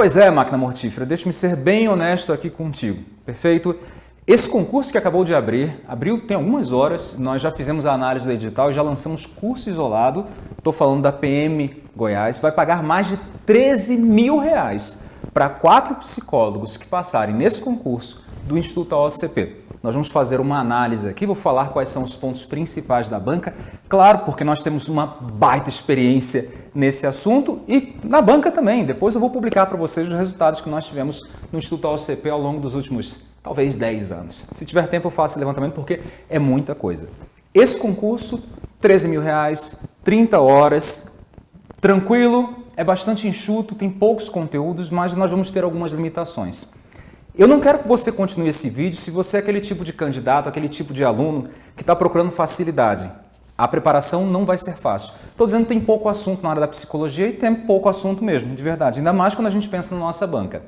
Pois é, máquina mortífera, deixe-me ser bem honesto aqui contigo, perfeito? Esse concurso que acabou de abrir, abriu tem algumas horas, nós já fizemos a análise do edital, já lançamos curso isolado, estou falando da PM Goiás, vai pagar mais de 13 mil reais para quatro psicólogos que passarem nesse concurso do Instituto OCP. Nós vamos fazer uma análise aqui, vou falar quais são os pontos principais da banca. Claro, porque nós temos uma baita experiência nesse assunto e na banca também. Depois eu vou publicar para vocês os resultados que nós tivemos no Instituto OCP ao longo dos últimos, talvez, 10 anos. Se tiver tempo eu faço esse levantamento porque é muita coisa. Esse concurso, 13 mil reais, 30 horas, tranquilo, é bastante enxuto, tem poucos conteúdos, mas nós vamos ter algumas limitações. Eu não quero que você continue esse vídeo se você é aquele tipo de candidato, aquele tipo de aluno que está procurando facilidade. A preparação não vai ser fácil. Estou dizendo que tem pouco assunto na área da psicologia e tem pouco assunto mesmo, de verdade. Ainda mais quando a gente pensa na nossa banca.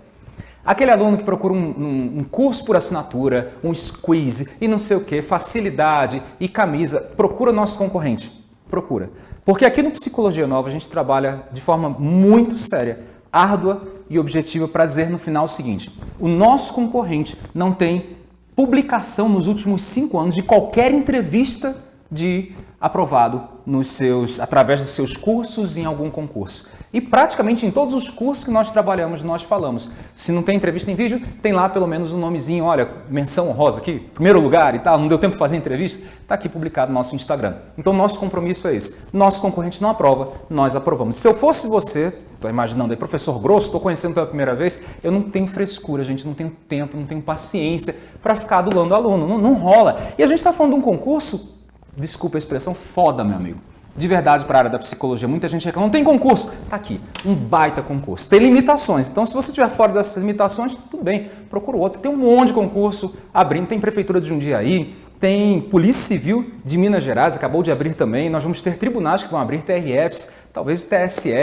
Aquele aluno que procura um, um, um curso por assinatura, um squeeze e não sei o que, facilidade e camisa, procura nosso concorrente. Procura. Porque aqui no Psicologia Nova a gente trabalha de forma muito séria árdua e objetiva para dizer no final o seguinte: o nosso concorrente não tem publicação nos últimos cinco anos de qualquer entrevista de aprovado nos seus, através dos seus cursos em algum concurso. E praticamente em todos os cursos que nós trabalhamos, nós falamos. Se não tem entrevista em vídeo, tem lá pelo menos um nomezinho, olha, menção rosa aqui, primeiro lugar e tal, não deu tempo de fazer entrevista, está aqui publicado no nosso Instagram. Então nosso compromisso é esse. Nosso concorrente não aprova, nós aprovamos. Se eu fosse você, estou imaginando aí, professor grosso, estou conhecendo pela primeira vez, eu não tenho frescura, gente, não tenho tempo, não tenho paciência para ficar adulando aluno, não, não rola. E a gente está falando de um concurso desculpa a expressão, foda, meu amigo. De verdade, para a área da psicologia, muita gente reclama, não tem concurso. Tá aqui, um baita concurso. Tem limitações, então se você estiver fora dessas limitações, tudo bem, procura outro. Tem um monte de concurso abrindo, tem Prefeitura de Jundiaí, tem Polícia Civil de Minas Gerais, acabou de abrir também. Nós vamos ter tribunais que vão abrir, TRFs, talvez o TSE,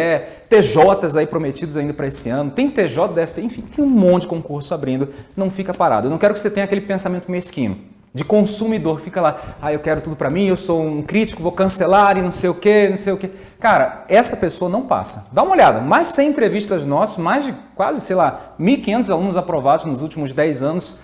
TJs aí prometidos ainda para esse ano. Tem TJ, deve ter, enfim, tem um monte de concurso abrindo, não fica parado. Eu não quero que você tenha aquele pensamento mesquinho de consumidor, fica lá, ah, eu quero tudo para mim, eu sou um crítico, vou cancelar e não sei o que, não sei o que. Cara, essa pessoa não passa. Dá uma olhada, mais 100 entrevistas nossas, mais de quase, sei lá, 1.500 alunos aprovados nos últimos 10 anos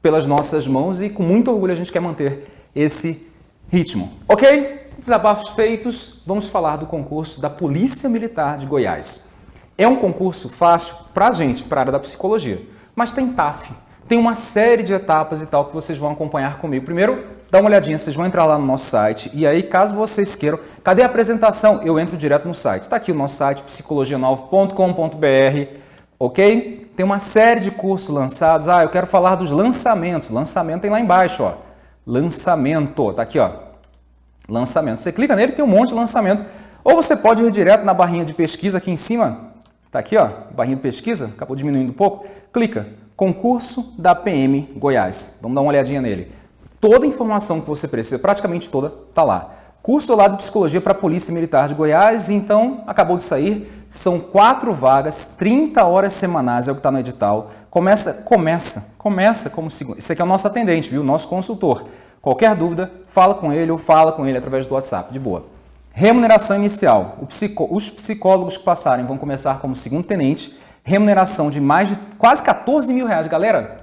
pelas nossas mãos e com muito orgulho a gente quer manter esse ritmo. Ok? Desabafos feitos, vamos falar do concurso da Polícia Militar de Goiás. É um concurso fácil para a gente, para a área da psicologia, mas tem TAF, tem uma série de etapas e tal que vocês vão acompanhar comigo. Primeiro, dá uma olhadinha, vocês vão entrar lá no nosso site e aí, caso vocês queiram, cadê a apresentação? Eu entro direto no site. Está aqui o nosso site, psicologia9.com.br, ok? Tem uma série de cursos lançados. Ah, eu quero falar dos lançamentos. Lançamento tem lá embaixo, ó. Lançamento, tá aqui, ó. Lançamento. Você clica nele, tem um monte de lançamento. Ou você pode ir direto na barrinha de pesquisa aqui em cima. Tá aqui, ó, barrinha de pesquisa, acabou diminuindo um pouco. Clica Concurso da PM Goiás. Vamos dar uma olhadinha nele. Toda a informação que você precisa, praticamente toda, está lá. Curso lá de Psicologia para a Polícia Militar de Goiás, então acabou de sair. São quatro vagas, 30 horas semanais, é o que está no edital. Começa, começa, começa como segundo. Esse aqui é o nosso atendente, viu? Nosso consultor. Qualquer dúvida, fala com ele ou fala com ele através do WhatsApp, de boa. Remuneração inicial. Os psicólogos que passarem vão começar como segundo tenente remuneração de mais de quase 14 mil reais. Galera,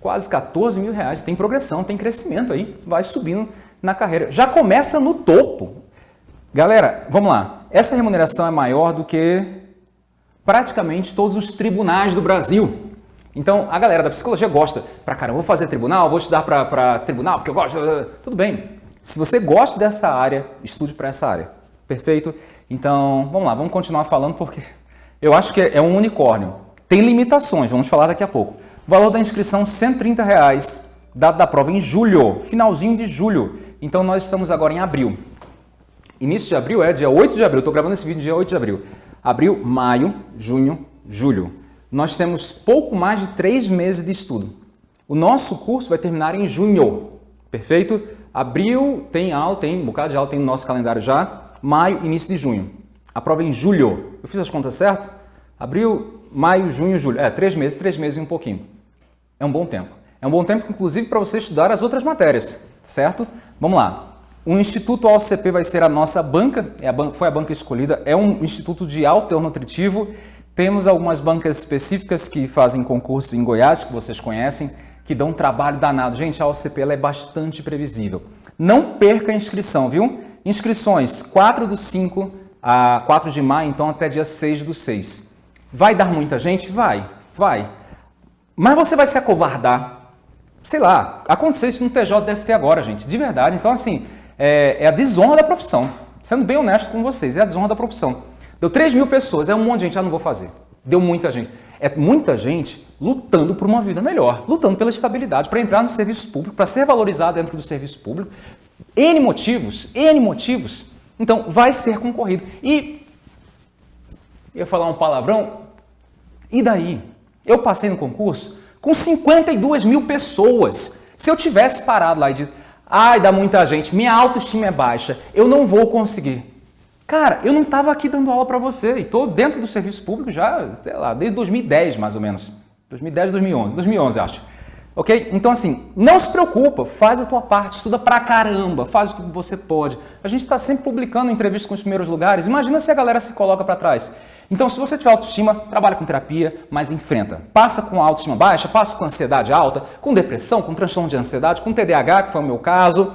quase 14 mil reais. Tem progressão, tem crescimento aí, vai subindo na carreira. Já começa no topo. Galera, vamos lá. Essa remuneração é maior do que praticamente todos os tribunais do Brasil. Então, a galera da psicologia gosta. Para cara, vou fazer tribunal, vou estudar para tribunal, porque eu gosto. Tudo bem. Se você gosta dessa área, estude para essa área. Perfeito? Então, vamos lá, vamos continuar falando porque eu acho que é um unicórnio. Tem limitações, vamos falar daqui a pouco. Valor da inscrição, 130 reais, data da prova em julho, finalzinho de julho. Então nós estamos agora em abril. Início de abril é dia 8 de abril, estou gravando esse vídeo dia 8 de abril. Abril, maio, junho, julho. Nós temos pouco mais de três meses de estudo. O nosso curso vai terminar em junho, perfeito? Abril tem aula, tem um bocado de aula, tem no nosso calendário já. Maio, início de junho. A prova é em julho. Eu fiz as contas certo? Abril, maio, junho, julho. É, três meses, três meses e um pouquinho. É um bom tempo. É um bom tempo, inclusive, para você estudar as outras matérias, certo? Vamos lá. O Instituto OCP vai ser a nossa banca, é a foi a banca escolhida, é um instituto de alto teor nutritivo, Temos algumas bancas específicas que fazem concursos em Goiás, que vocês conhecem, que dão trabalho danado. Gente, a OCP é bastante previsível. Não perca a inscrição, viu? Inscrições 4 do 5 a 4 de maio, então até dia 6 do 6. Vai dar muita gente? Vai, vai. Mas você vai se acovardar. Sei lá, aconteceu isso no TJ deve ter agora, gente, de verdade. Então, assim, é, é a desonra da profissão. Sendo bem honesto com vocês, é a desonra da profissão. Deu 3 mil pessoas, é um monte de gente, ah, não vou fazer. Deu muita gente. É muita gente lutando por uma vida melhor, lutando pela estabilidade, para entrar no serviço público, para ser valorizado dentro do serviço público. N motivos, N motivos. Então, vai ser concorrido. E, ia falar um palavrão, e daí? Eu passei no concurso com 52 mil pessoas. Se eu tivesse parado lá e dito, ai, dá muita gente, minha autoestima é baixa, eu não vou conseguir. Cara, eu não estava aqui dando aula para você e estou dentro do serviço público já, sei lá, desde 2010 mais ou menos. 2010, 2011, 2011 acho. Ok? Então, assim, não se preocupa, faz a tua parte, estuda pra caramba, faz o que você pode. A gente está sempre publicando entrevistas com os primeiros lugares. Imagina se a galera se coloca para trás. Então, se você tiver autoestima, trabalha com terapia, mas enfrenta. Passa com autoestima baixa, passa com ansiedade alta, com depressão, com transtorno de ansiedade, com TDAH, que foi o meu caso.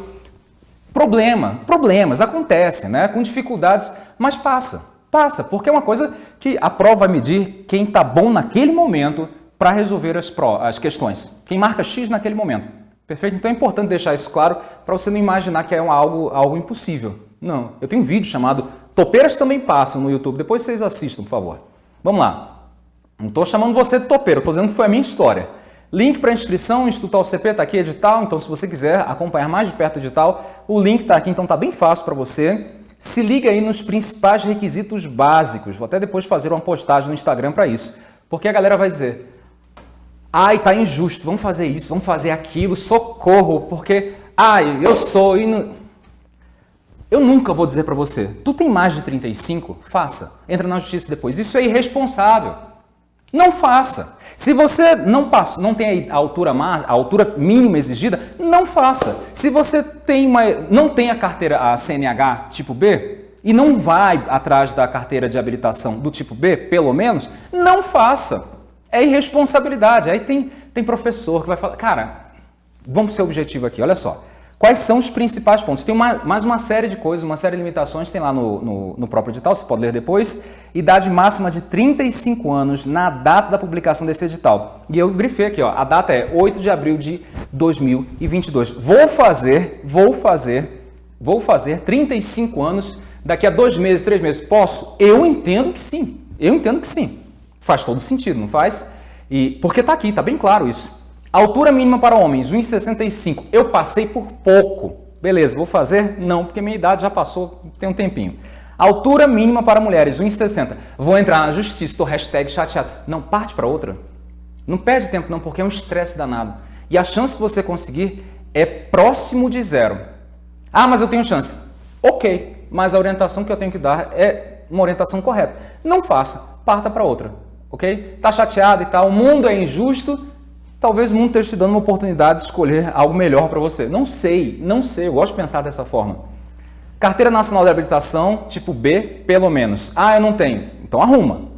Problema, problemas, acontecem, né? Com dificuldades, mas passa, passa, porque é uma coisa que a prova vai medir quem está bom naquele momento para resolver as, as questões. Quem marca X naquele momento. Perfeito? Então é importante deixar isso claro para você não imaginar que é um, algo, algo impossível. Não. Eu tenho um vídeo chamado Topeiras também passam no YouTube. Depois vocês assistam, por favor. Vamos lá. Não estou chamando você de topeiro, estou dizendo que foi a minha história. Link para inscrição, Instituto ACP está aqui, edital. Então, se você quiser acompanhar mais de perto o edital, o link está aqui, então está bem fácil para você. Se liga aí nos principais requisitos básicos. Vou até depois fazer uma postagem no Instagram para isso. Porque a galera vai dizer, Ai, tá injusto, vamos fazer isso, vamos fazer aquilo, socorro, porque, ai, eu sou. Eu nunca vou dizer para você, tu tem mais de 35? Faça. Entra na justiça depois. Isso é irresponsável. Não faça. Se você não passa, não tem a altura, a altura mínima exigida, não faça. Se você tem uma, não tem a carteira, a CNH tipo B, e não vai atrás da carteira de habilitação do tipo B, pelo menos, não faça. É irresponsabilidade. Aí tem, tem professor que vai falar, cara, vamos ser objetivo aqui, olha só. Quais são os principais pontos? Tem uma, mais uma série de coisas, uma série de limitações, tem lá no, no, no, próprio edital, você pode ler depois. Idade máxima de 35 anos na data da publicação desse edital. E eu grifei aqui, ó, a data é 8 de abril de 2022. Vou fazer, vou fazer, vou fazer 35 anos daqui a dois meses, três meses. Posso? Eu entendo que sim, eu entendo que sim. Faz todo sentido, não faz? E Porque está aqui, está bem claro isso. Altura mínima para homens, 1,65. Eu passei por pouco. Beleza, vou fazer? Não, porque minha idade já passou, tem um tempinho. Altura mínima para mulheres, 1,60. Vou entrar na justiça, estou hashtag chateado. Não, parte para outra. Não perde tempo não, porque é um estresse danado. E a chance de você conseguir é próximo de zero. Ah, mas eu tenho chance. Ok, mas a orientação que eu tenho que dar é uma orientação correta. Não faça, parta para outra ok? Está chateado e tal, o mundo é injusto, talvez o mundo esteja te dando uma oportunidade de escolher algo melhor para você. Não sei, não sei, eu gosto de pensar dessa forma. Carteira Nacional de Habilitação, tipo B, pelo menos. Ah, eu não tenho. Então arruma.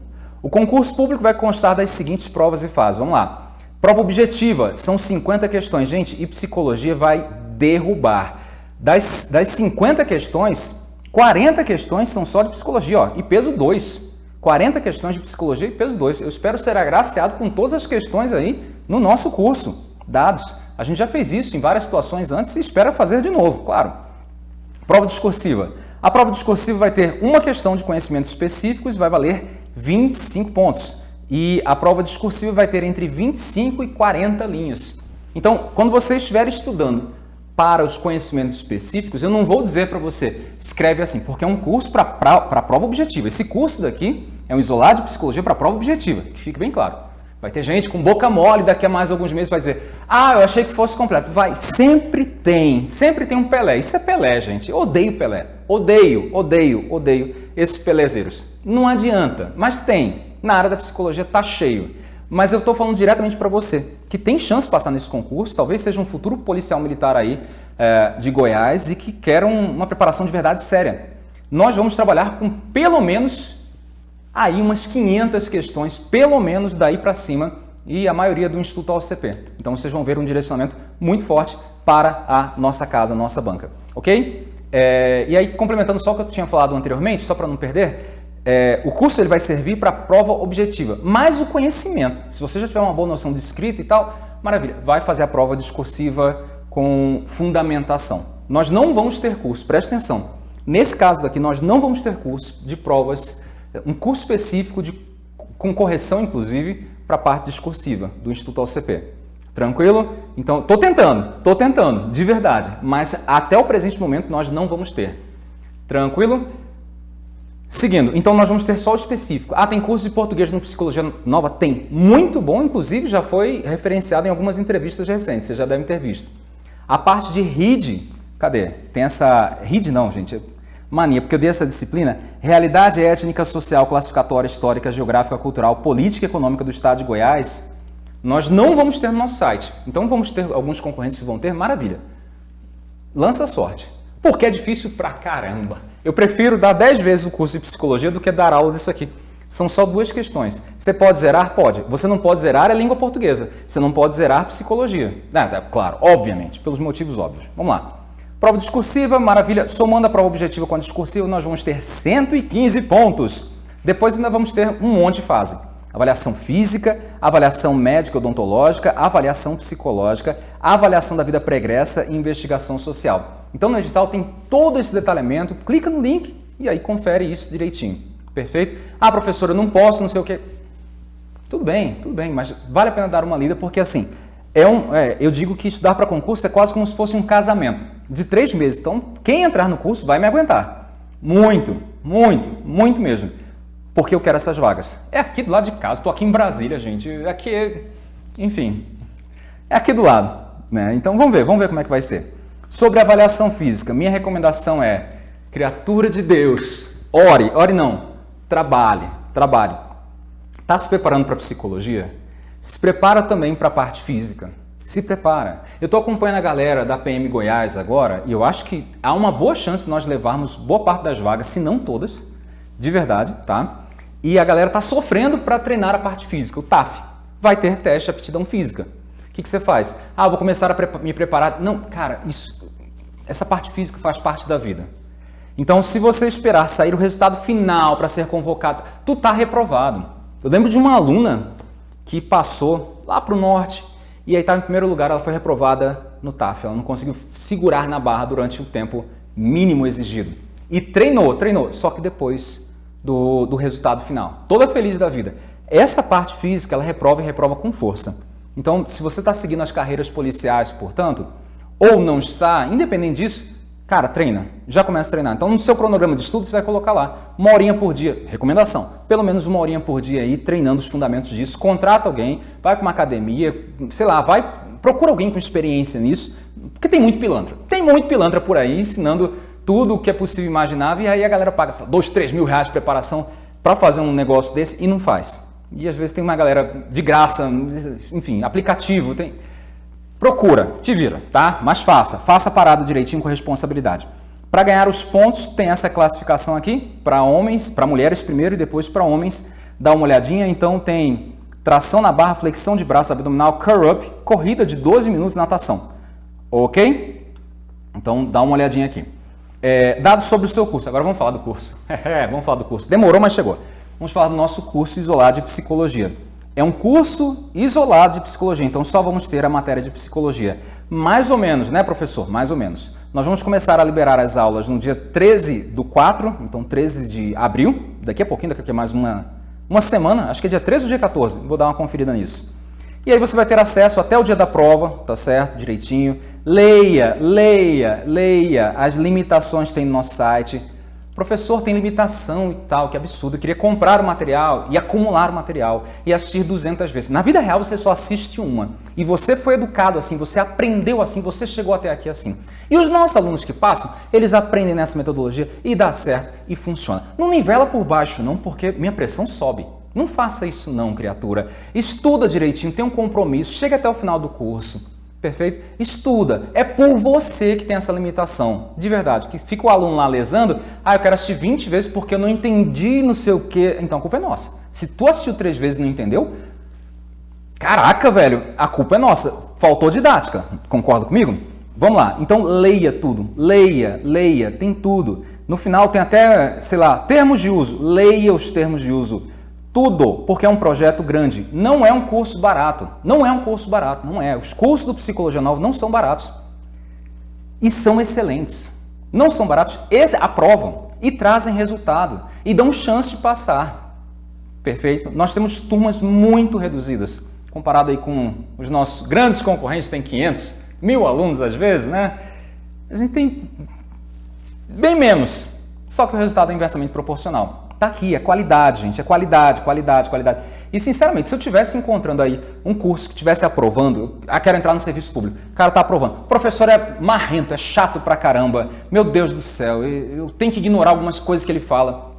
O concurso público vai constar das seguintes provas e fases. Vamos lá. Prova objetiva, são 50 questões. Gente, e psicologia vai derrubar. Das, das 50 questões, 40 questões são só de psicologia, ó, e peso 2. 40 questões de psicologia e peso 2. Eu espero ser agraciado com todas as questões aí no nosso curso, dados. A gente já fez isso em várias situações antes e espera fazer de novo, claro. Prova discursiva. A prova discursiva vai ter uma questão de conhecimentos específicos e vai valer 25 pontos. E a prova discursiva vai ter entre 25 e 40 linhas. Então, quando você estiver estudando para os conhecimentos específicos, eu não vou dizer para você, escreve assim, porque é um curso para prova objetiva. Esse curso daqui é um isolado de psicologia para prova objetiva, que fique bem claro. Vai ter gente com boca mole daqui a mais alguns meses vai dizer, ah, eu achei que fosse completo. Vai, sempre tem, sempre tem um Pelé. Isso é Pelé, gente. Eu odeio Pelé. Odeio, odeio, odeio esses pelezeiros. Não adianta, mas tem. Na área da psicologia tá cheio. Mas eu estou falando diretamente para você, que tem chance de passar nesse concurso, talvez seja um futuro policial militar aí é, de Goiás e que quer um, uma preparação de verdade séria. Nós vamos trabalhar com pelo menos aí umas 500 questões, pelo menos daí para cima, e a maioria do Instituto OCP. Então vocês vão ver um direcionamento muito forte para a nossa casa, nossa banca, ok? É, e aí, complementando só o que eu tinha falado anteriormente, só para não perder, é, o curso ele vai servir para prova objetiva, mas o conhecimento, se você já tiver uma boa noção de escrita e tal, maravilha, vai fazer a prova discursiva com fundamentação. Nós não vamos ter curso, preste atenção, nesse caso daqui nós não vamos ter curso de provas, um curso específico de, com correção inclusive para a parte discursiva do Instituto OCP. Tranquilo? Então, estou tentando, estou tentando, de verdade, mas até o presente momento nós não vamos ter. Tranquilo? Seguindo, então nós vamos ter só o específico. Ah, tem curso de português no Psicologia Nova? Tem. Muito bom, inclusive já foi referenciado em algumas entrevistas recentes, vocês já devem ter visto. A parte de RID, cadê? Tem essa... RID não, gente, é mania, porque eu dei essa disciplina. Realidade étnica, social, classificatória, histórica, geográfica, cultural, política e econômica do Estado de Goiás nós não vamos ter no nosso site. Então vamos ter alguns concorrentes que vão ter, maravilha. Lança sorte. Porque é difícil pra caramba. Eu prefiro dar 10 vezes o curso de psicologia do que dar aula disso aqui. São só duas questões. Você pode zerar? Pode. Você não pode zerar a língua portuguesa. Você não pode zerar psicologia. É, é, claro, obviamente, pelos motivos óbvios. Vamos lá. Prova discursiva, maravilha. Somando a prova objetiva com a discursiva, nós vamos ter 115 pontos. Depois ainda vamos ter um monte de fase avaliação física, avaliação médica odontológica, avaliação psicológica, avaliação da vida pregressa e investigação social. Então no edital tem todo esse detalhamento, clica no link e aí confere isso direitinho. Perfeito? Ah, professor, eu não posso, não sei o quê. Tudo bem, tudo bem, mas vale a pena dar uma lida porque assim, é um, é, eu digo que estudar para concurso é quase como se fosse um casamento de três meses. Então, quem entrar no curso vai me aguentar. Muito, muito, muito mesmo porque eu quero essas vagas. É aqui do lado de casa, estou aqui em Brasília, gente. Aqui, enfim, é aqui do lado. Né? Então vamos ver, vamos ver como é que vai ser. Sobre avaliação física, minha recomendação é, criatura de Deus, ore, ore não, trabalhe, trabalhe. Está se preparando para psicologia? Se prepara também para a parte física. Se prepara. Eu estou acompanhando a galera da PM Goiás agora e eu acho que há uma boa chance de nós levarmos boa parte das vagas, se não todas, de verdade, tá? E a galera está sofrendo para treinar a parte física, o TAF. Vai ter teste de aptidão física. O que, que você faz? Ah, vou começar a me preparar. Não, cara, isso, essa parte física faz parte da vida. Então, se você esperar sair o resultado final para ser convocado, tu está reprovado. Eu lembro de uma aluna que passou lá para o norte e aí estava em primeiro lugar, ela foi reprovada no TAF. Ela não conseguiu segurar na barra durante o tempo mínimo exigido. E treinou, treinou, só que depois do, do resultado final. Toda feliz da vida. Essa parte física, ela reprova e reprova com força. Então, se você está seguindo as carreiras policiais, portanto, ou não está, independente disso, cara, treina. Já começa a treinar. Então, no seu cronograma de estudo, você vai colocar lá uma horinha por dia. Recomendação. Pelo menos uma horinha por dia aí, treinando os fundamentos disso. Contrata alguém, vai para uma academia, sei lá, vai, procura alguém com experiência nisso, porque tem muito pilantra. Tem muito pilantra por aí ensinando tudo o que é possível imaginar e aí a galera paga lá, dois, três mil reais de preparação para fazer um negócio desse e não faz. E às vezes tem uma galera de graça, enfim, aplicativo, tem... Procura, te vira, tá? Mas faça, faça a parada direitinho com responsabilidade. Para ganhar os pontos, tem essa classificação aqui, para homens, para mulheres primeiro e depois para homens. Dá uma olhadinha, então tem tração na barra, flexão de braço abdominal, curl-up, corrida de 12 minutos natação. Ok? Então dá uma olhadinha aqui. É, dados sobre o seu curso. Agora vamos falar do curso. É, vamos falar do curso. Demorou, mas chegou. Vamos falar do nosso curso isolado de psicologia. É um curso isolado de psicologia, então só vamos ter a matéria de psicologia. Mais ou menos, né, professor? Mais ou menos. Nós vamos começar a liberar as aulas no dia 13 do 4, então 13 de abril, daqui a pouquinho, daqui a mais uma, uma semana, acho que é dia 13 ou dia 14, vou dar uma conferida nisso. E aí você vai ter acesso até o dia da prova, tá certo? Direitinho. Leia, leia, leia as limitações tem no nosso site. Professor, tem limitação e tal, que absurdo. Eu queria comprar o material e acumular o material e assistir 200 vezes. Na vida real você só assiste uma. E você foi educado assim, você aprendeu assim, você chegou até aqui assim. E os nossos alunos que passam, eles aprendem nessa metodologia e dá certo e funciona. Não nivela por baixo não, porque minha pressão sobe. Não faça isso não, criatura. Estuda direitinho, tenha um compromisso, chega até o final do curso. Perfeito? Estuda. É por você que tem essa limitação. De verdade. Que fica o aluno lá lesando. Ah, eu quero assistir 20 vezes porque eu não entendi não sei o quê. Então a culpa é nossa. Se tu assistiu três vezes e não entendeu, caraca, velho, a culpa é nossa. Faltou didática. Concorda comigo? Vamos lá. Então leia tudo. Leia, leia. Tem tudo. No final tem até, sei lá, termos de uso. Leia os termos de uso. Tudo, porque é um projeto grande. Não é um curso barato. Não é um curso barato, não é. Os cursos do Psicologia Nova não são baratos. E são excelentes. Não são baratos, aprovam e trazem resultado e dão chance de passar. Perfeito? Nós temos turmas muito reduzidas, comparado aí com os nossos grandes concorrentes, tem 500, mil alunos às vezes, né? A gente tem bem menos, só que o resultado é inversamente proporcional. Tá aqui, é qualidade, gente, é qualidade, qualidade, qualidade. E sinceramente, se eu tivesse encontrando aí um curso que tivesse aprovando, eu ah, quero entrar no serviço público, o cara tá aprovando, o professor é marrento, é chato pra caramba, meu Deus do céu, eu tenho que ignorar algumas coisas que ele fala.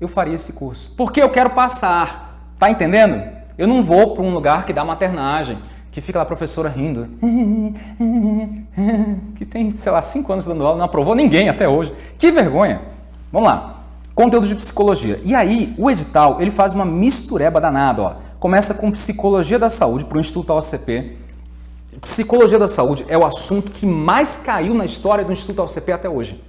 Eu faria esse curso, porque eu quero passar, tá entendendo? Eu não vou para um lugar que dá maternagem, que fica lá a professora rindo, que tem, sei lá, cinco anos dando aula, não aprovou ninguém até hoje. Que vergonha! Vamos lá. Conteúdo de psicologia. E aí, o edital, ele faz uma mistureba danada, ó. Começa com psicologia da saúde para o Instituto OCP. Psicologia da saúde é o assunto que mais caiu na história do Instituto OCP até hoje.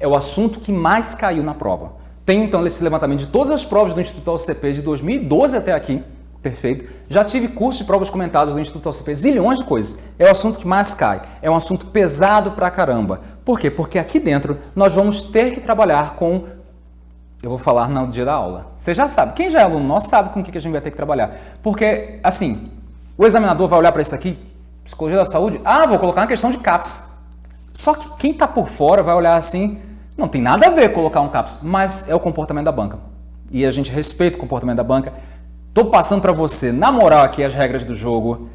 É o assunto que mais caiu na prova. Tem então esse levantamento de todas as provas do Instituto OCP de 2012 até aqui. Perfeito. Já tive curso de provas comentadas do Instituto OCP, zilhões de coisas. É o assunto que mais cai. É um assunto pesado pra caramba. Por quê? Porque aqui dentro nós vamos ter que trabalhar com eu vou falar no dia da aula. Você já sabe. Quem já é aluno nosso sabe com o que a gente vai ter que trabalhar. Porque, assim, o examinador vai olhar para isso aqui, psicologia da saúde, ah, vou colocar uma questão de CAPS. Só que quem está por fora vai olhar assim, não tem nada a ver colocar um CAPS, mas é o comportamento da banca. E a gente respeita o comportamento da banca. Estou passando para você, na moral aqui, as regras do jogo.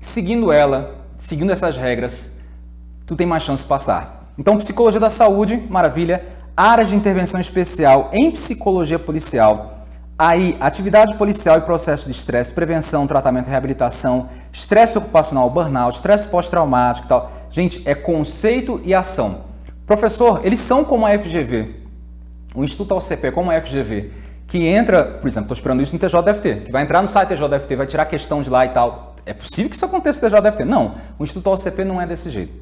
Seguindo ela, seguindo essas regras, tu tem mais chance de passar. Então, psicologia da saúde, maravilha áreas de intervenção especial em psicologia policial. Aí, atividade policial e processo de estresse, prevenção, tratamento, reabilitação, estresse ocupacional, burnout, estresse pós-traumático e tal. Gente, é conceito e ação. Professor, eles são como a FGV, o Instituto OCP como a FGV, que entra, por exemplo, estou esperando isso no TJDFT, que vai entrar no site TJDFT, vai tirar questão de lá e tal. É possível que isso aconteça no TJDFT? Não, o Instituto OCP não é desse jeito.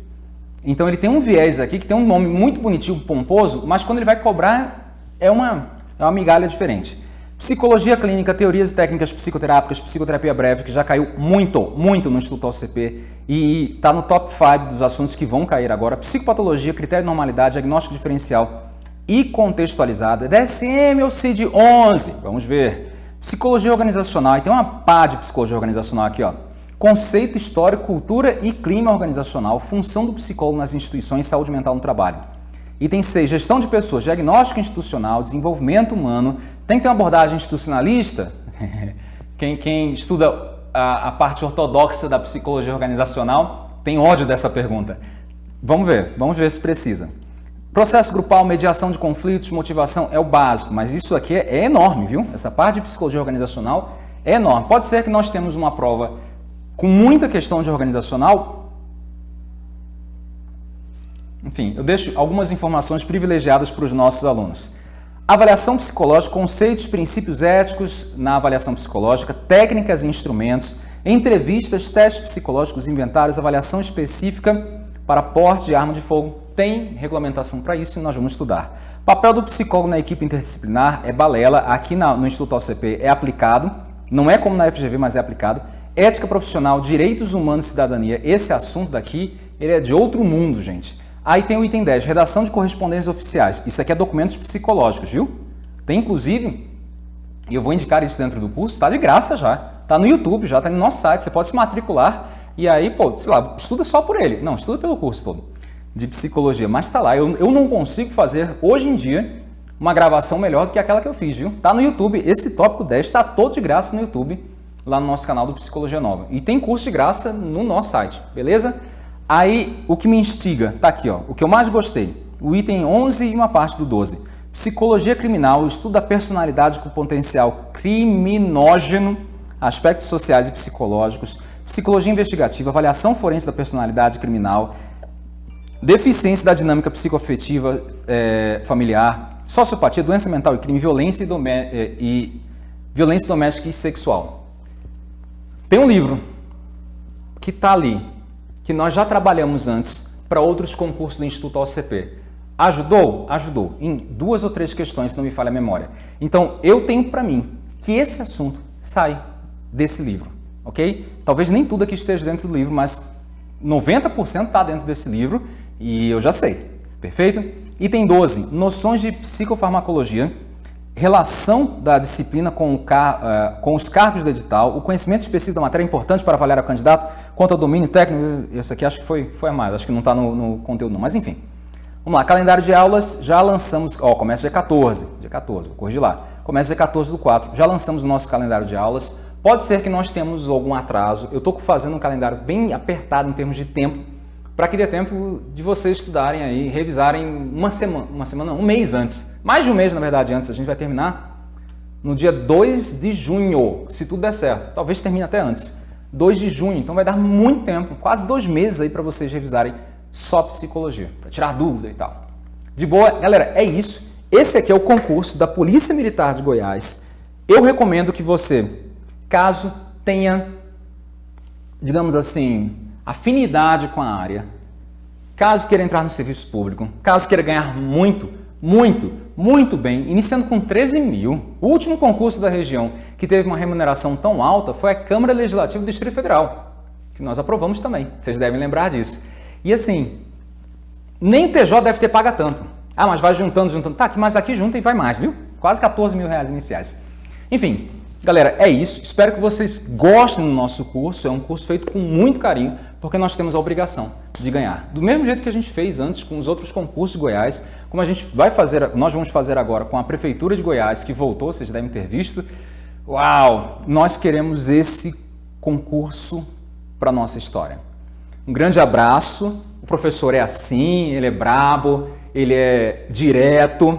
Então ele tem um viés aqui que tem um nome muito bonitinho, pomposo, mas quando ele vai cobrar é uma, é uma migalha diferente. Psicologia clínica, teorias e técnicas psicoterápicas, psicoterapia breve, que já caiu muito, muito no Instituto OCP e está no top 5 dos assuntos que vão cair agora. Psicopatologia, critério de normalidade, diagnóstico diferencial e contextualizada. DSM ou CID-11, vamos ver. Psicologia organizacional, e tem uma pá de psicologia organizacional aqui, ó. Conceito histórico, cultura e clima organizacional, função do psicólogo nas instituições saúde mental no trabalho. Item 6, gestão de pessoas, diagnóstico institucional, desenvolvimento humano. Tem que ter uma abordagem institucionalista? quem, quem estuda a, a parte ortodoxa da psicologia organizacional tem ódio dessa pergunta. Vamos ver, vamos ver se precisa. Processo grupal, mediação de conflitos, motivação é o básico, mas isso aqui é, é enorme, viu? Essa parte de psicologia organizacional é enorme. Pode ser que nós temos uma prova com muita questão de organizacional. Enfim, eu deixo algumas informações privilegiadas para os nossos alunos. Avaliação psicológica, conceitos, princípios éticos na avaliação psicológica, técnicas e instrumentos, entrevistas, testes psicológicos, inventários, avaliação específica para porte de arma de fogo. Tem regulamentação para isso e nós vamos estudar. Papel do psicólogo na equipe interdisciplinar é balela. Aqui no Instituto OCP é aplicado. Não é como na FGV, mas é aplicado. Ética profissional, direitos humanos e cidadania, esse assunto daqui, ele é de outro mundo, gente. Aí tem o item 10, redação de correspondências oficiais. Isso aqui é documentos psicológicos, viu? Tem inclusive, e eu vou indicar isso dentro do curso, está de graça já. Está no YouTube já, está no nosso site, você pode se matricular e aí, pô, sei lá, estuda só por ele. Não, estuda pelo curso todo de psicologia, mas está lá. Eu, eu não consigo fazer, hoje em dia, uma gravação melhor do que aquela que eu fiz, viu? Está no YouTube, esse tópico 10 está todo de graça no YouTube lá no nosso canal do Psicologia Nova. E tem curso de graça no nosso site, beleza? Aí, o que me instiga, tá aqui, ó, o que eu mais gostei, o item 11 e uma parte do 12. Psicologia criminal, estudo da personalidade com potencial criminógeno, aspectos sociais e psicológicos, psicologia investigativa, avaliação forense da personalidade criminal, deficiência da dinâmica psicoafetiva é, familiar, sociopatia, doença mental e crime, violência, e, é, e, violência doméstica e sexual. Tem um livro que está ali, que nós já trabalhamos antes para outros concursos do Instituto OCP. Ajudou? Ajudou. Em duas ou três questões, não me falha a memória. Então, eu tenho para mim que esse assunto sai desse livro, ok? Talvez nem tudo aqui esteja dentro do livro, mas 90% está dentro desse livro e eu já sei, perfeito? Item 12, noções de psicofarmacologia, relação da disciplina com, car uh, com, os cargos do edital, o conhecimento específico da matéria é importante para avaliar o candidato quanto ao domínio técnico, esse aqui acho que foi, foi a mais, acho que não está no, no, conteúdo não, mas enfim. Vamos lá, calendário de aulas, já lançamos, ó, começa dia 14, dia 14, vou corrigir lá, começa dia 14 do 4, já lançamos o nosso calendário de aulas, pode ser que nós temos algum atraso, eu estou fazendo um calendário bem apertado em termos de tempo, para que dê tempo de vocês estudarem aí, revisarem uma semana, uma semana, um mês antes. Mais de um mês, na verdade, antes. A gente vai terminar no dia 2 de junho, se tudo der certo. Talvez termine até antes. 2 de junho, então vai dar muito tempo, quase dois meses aí para vocês revisarem só psicologia, para tirar dúvida e tal. De boa, galera, é isso. Esse aqui é o concurso da Polícia Militar de Goiás. Eu recomendo que você, caso tenha, digamos assim, afinidade com a área, caso queira entrar no serviço público, caso queira ganhar muito, muito, muito bem, iniciando com 13 mil, o último concurso da região que teve uma remuneração tão alta foi a Câmara Legislativa do Distrito Federal, que nós aprovamos também, vocês devem lembrar disso. E assim, nem TJ deve ter paga tanto. Ah, mas vai juntando, juntando. Tá, mas aqui junta e vai mais, viu? Quase 14 mil reais iniciais. Enfim, galera, é isso. Espero que vocês gostem do nosso curso. É um curso feito com muito carinho porque nós temos a obrigação de ganhar. Do mesmo jeito que a gente fez antes com os outros concursos de Goiás, como a gente vai fazer, nós vamos fazer agora com a Prefeitura de Goiás, que voltou, vocês devem ter visto. Uau! Nós queremos esse concurso para a nossa história. Um grande abraço. O professor é assim, ele é brabo, ele é direto.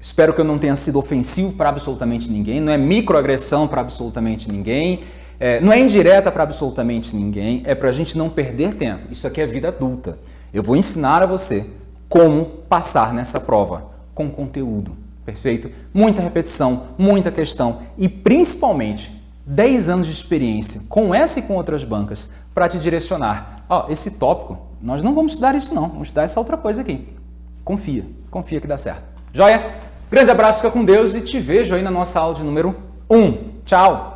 Espero que eu não tenha sido ofensivo para absolutamente ninguém, não é microagressão para absolutamente ninguém. É, não é indireta para absolutamente ninguém, é para a gente não perder tempo. Isso aqui é vida adulta. Eu vou ensinar a você como passar nessa prova com conteúdo, perfeito? Muita repetição, muita questão e principalmente 10 anos de experiência com essa e com outras bancas para te direcionar. Ó, esse tópico, nós não vamos estudar isso não, vamos estudar essa outra coisa aqui. Confia, confia que dá certo. Joia? Grande abraço, fica com Deus e te vejo aí na nossa aula de número 1. Tchau!